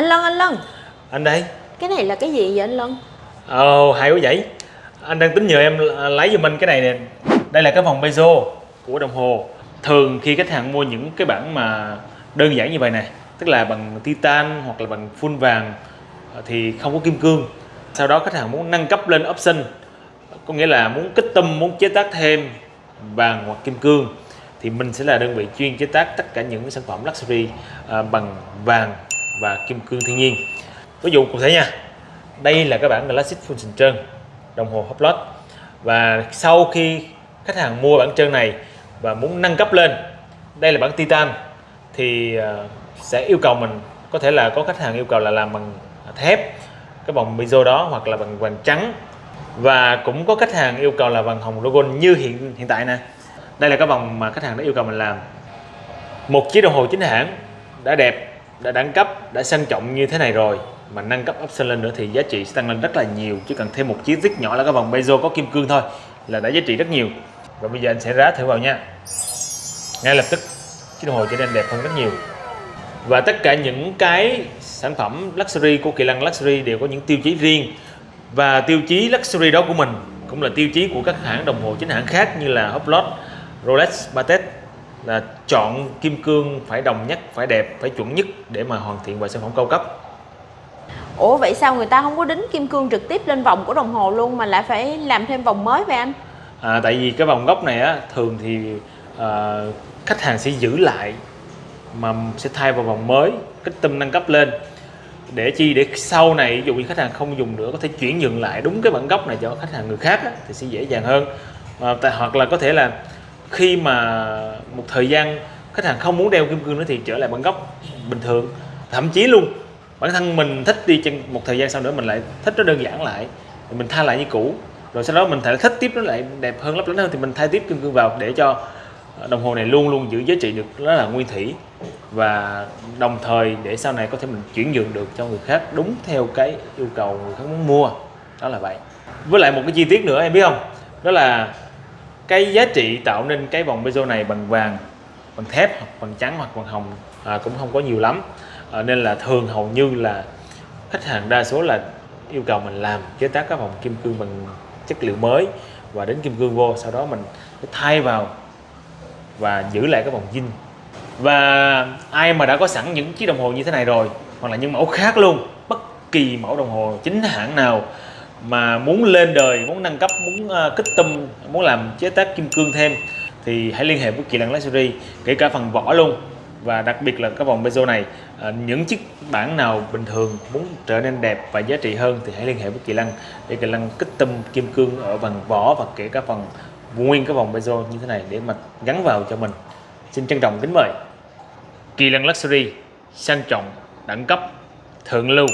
Anh Lân, anh Lân. Anh đây. Cái này là cái gì vậy anh Lân? ồ hay quá vậy. Anh đang tính nhờ em lấy giùm anh cái này nè. Đây là cái vòng bezo của đồng hồ. Thường khi khách hàng mua những cái bản mà đơn giản như vậy này tức là bằng titan hoặc là bằng full vàng thì không có kim cương. Sau đó khách hàng muốn nâng cấp lên option có nghĩa là muốn kích tâm muốn chế tác thêm vàng hoặc kim cương thì mình sẽ là đơn vị chuyên chế tác tất cả những sản phẩm luxury à, bằng vàng và kim cương thiên nhiên. Ví dụ cụ thể nha, đây là cái bản Galaxy full sừng trơn, đồng hồ Hublot và sau khi khách hàng mua bản trơn này và muốn nâng cấp lên, đây là bản titan, thì ờ, sẽ yêu cầu mình, có thể là có khách hàng yêu cầu là làm bằng thép, cái vòng mizo đó hoặc là bằng vàng trắng. Và cũng có khách hàng yêu cầu là vàng hồng logo như hiện hiện tại nè. Đây là cái vòng mà khách hàng đã yêu cầu mình làm. Một chiếc đồng hồ chính hãng đã đẹp đã đẳng cấp đã sang trọng như thế này rồi. Mà nâng cấp option lên nữa thì giá trị sẽ tăng lên rất là nhiều chứ cần thêm một chiếc rất nhỏ là cái vòng bezo có kim cương thôi là đã giá trị rất nhiều. Và bây giờ anh sẽ rá thử vào nha. Ngay lập tức chiếc đồng hồ trở nên đẹp hơn rất nhiều. Và tất cả những cái sản phẩm luxury của Kỳ Lân Luxury đều có những tiêu chí riêng. Và tiêu chí luxury đó của mình cũng là tiêu chí của các hãng đồng hồ chính hãng khác như là Hublot, Rolex, Patek là chọn kim cương phải đồng nhất, phải đẹp, phải chuẩn nhất để mà hoàn thiện vào sản phẩm cao cấp. Ủa vậy sao người ta không có đính kim cương trực tiếp lên vòng của đồng hồ luôn mà lại phải làm thêm vòng mới vậy anh? À, tại vì cái vòng gốc này á thường thì à, khách hàng sẽ giữ lại mà sẽ thay vào vòng mới, kích tâm nâng cấp lên để chi để sau này ví dụ như khách hàng không dùng nữa có thể chuyển nhượng lại đúng cái bản gốc này cho khách hàng người khác á, thì sẽ dễ dàng hơn à, hoặc là có thể là khi mà một thời gian khách hàng không muốn đeo kim cương nữa thì trở lại bản gốc bình thường. Thậm chí luôn, bản thân mình thích đi chân một thời gian sau nữa mình lại thích nó đơn giản lại, thì mình thay lại như cũ. Rồi sau đó mình thể thích tiếp nó lại đẹp hơn, lấp lánh hơn thì mình thay tiếp kim cương vào để cho ờ, đồng hồ này luôn luôn giữ giá trị được, nó là nguyên thủy. Và đồng thời để sau này có thể mình chuyển nhượng được cho người khác đúng theo cái yêu cầu người khác muốn mua. Đó là vậy. Với lại một cái chi tiết nữa, em biết không? Đó là cái giá trị tạo nên cái vòng bezel này bằng vàng bằng thép hoặc bằng trắng hoặc bằng hồng à, cũng không có nhiều lắm. À, nên là thường hầu như là khách hàng đa số là yêu cầu mình làm chế tác các vòng kim cương bằng chất liệu mới và đến kim cương vô sau đó mình thay vào và giữ lại cái vòng zin. Và ai mà đã có sẵn những chiếc đồng hồ như thế này rồi hoặc là những mẫu khác luôn bất kỳ mẫu đồng hồ chính hãng nào mà muốn lên đời muốn nâng cấp muốn uh, kích tâm muốn làm chế tác kim cương thêm thì hãy liên hệ với Kỳ Lăng Luxury kể cả phần vỏ luôn. Và đặc biệt là cái vòng bezel này uh, những chiếc bản nào bình thường muốn trở nên đẹp và giá trị hơn thì hãy liên hệ với Kỳ Lăng để Kỳ Lăng kích tâm kim cương ở phần vỏ và kể cả phần nguyên cái vòng bezel như thế này để mà gắn vào cho mình. Xin trân trọng kính mời. Kỳ Lăng Luxury sang trọng đẳng cấp thượng lưu.